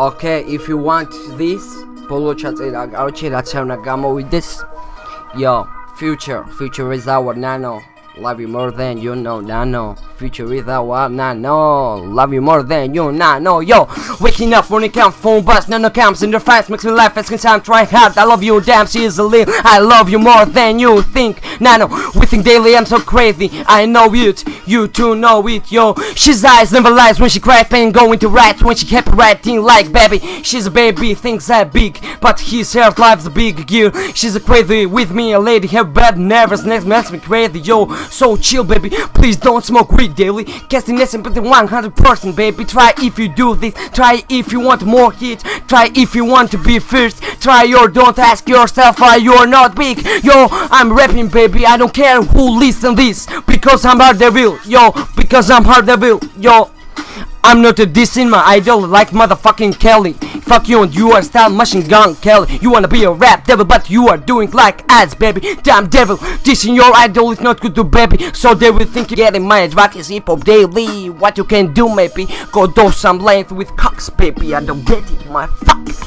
Okay, if you want this, Polo chat eh, in Archie, that's how Nagamo with this. Yo, future, future is our nano. Love you more than you know, nah, nano. Future is our nano. Love you more than you nano. Yo, waking up when it comes phone bus, nano comes in the fast, makes me laugh as I'm trying hard. I love you, damn, a little. I love you more than you think, nah, nano. We think daily, I'm so crazy. I know it, you too know it, yo. She's eyes never lies when she cries, pain going to rats when she kept writing like baby. She's a baby, thinks that big, but his heart life's a big gear. She's a crazy with me, a lady, her bad nervous next makes me crazy, yo. So chill, baby. Please don't smoke weed daily. Casting less than 100%, baby. Try if you do this. Try if you want more hits. Try if you want to be first. Try or don't ask yourself why you're not big. Yo, I'm rapping, baby. I don't care who listen this because I'm hard devil. Yo, because I'm hard devil. Yo. I'm not a dissing my idol like motherfucking Kelly. Fuck you and you are style machine gun Kelly. You wanna be a rap devil, but you are doing like ads, baby. Damn devil, dissing your idol is not good to baby. So they will think getting my advice hip hop daily. What you can do, maybe go do some length with cocks, baby. I don't get it, my fuck.